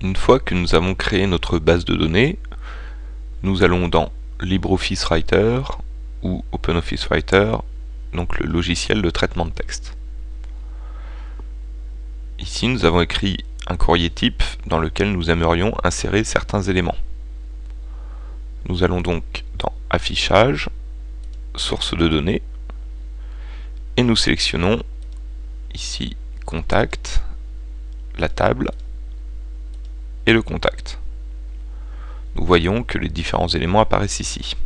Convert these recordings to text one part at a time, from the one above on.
Une fois que nous avons créé notre base de données, nous allons dans LibreOffice Writer ou OpenOffice Writer, donc le logiciel de traitement de texte. Ici, nous avons écrit un courrier type dans lequel nous aimerions insérer certains éléments. Nous allons donc dans Affichage, Source de données, et nous sélectionnons ici Contact, la table le contact. Nous voyons que les différents éléments apparaissent ici.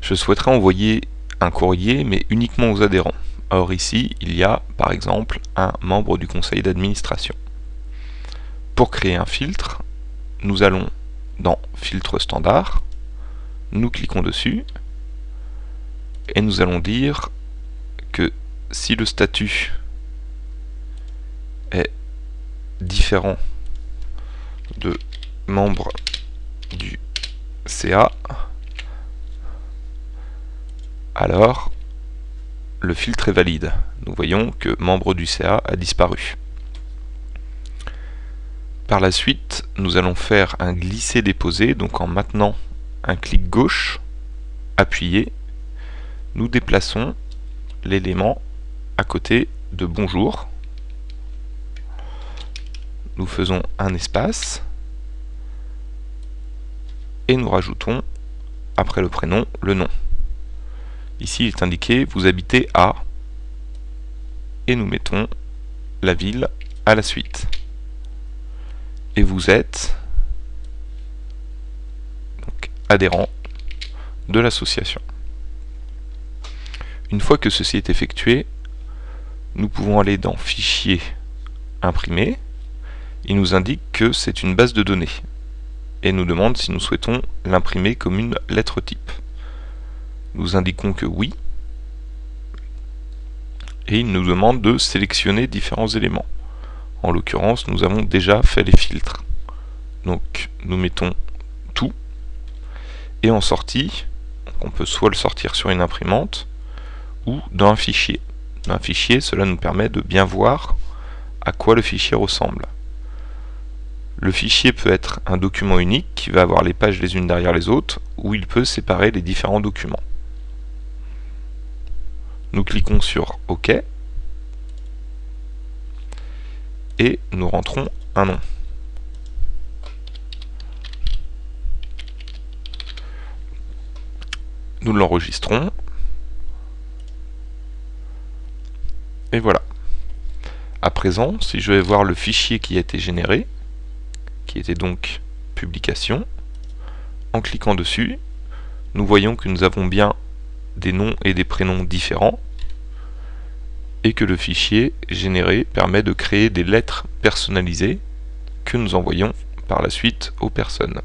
Je souhaiterais envoyer un courrier, mais uniquement aux adhérents. Or ici, il y a par exemple un membre du conseil d'administration. Pour créer un filtre, nous allons dans Filtre standard, nous cliquons dessus, et nous allons dire que si le statut est différent de membre du CA, alors le filtre est valide. Nous voyons que membre du CA a disparu. Par la suite, nous allons faire un glisser-déposer, donc en maintenant un clic gauche, appuyé, nous déplaçons l'élément à côté de bonjour. Nous faisons un espace et nous rajoutons après le prénom le nom. Ici il est indiqué vous habitez à et nous mettons la ville à la suite. Et vous êtes adhérent de l'association. Une fois que ceci est effectué, nous pouvons aller dans Fichier, Imprimer. Il nous indique que c'est une base de données et nous demande si nous souhaitons l'imprimer comme une lettre type. Nous indiquons que oui et il nous demande de sélectionner différents éléments. En l'occurrence, nous avons déjà fait les filtres. Donc nous mettons tout et en sortie, on peut soit le sortir sur une imprimante, ou dans un fichier. Dans un fichier, cela nous permet de bien voir à quoi le fichier ressemble. Le fichier peut être un document unique qui va avoir les pages les unes derrière les autres, ou il peut séparer les différents documents. Nous cliquons sur OK et nous rentrons un nom. Nous l'enregistrons Et voilà. À présent, si je vais voir le fichier qui a été généré, était donc publication, en cliquant dessus, nous voyons que nous avons bien des noms et des prénoms différents, et que le fichier généré permet de créer des lettres personnalisées que nous envoyons par la suite aux personnes.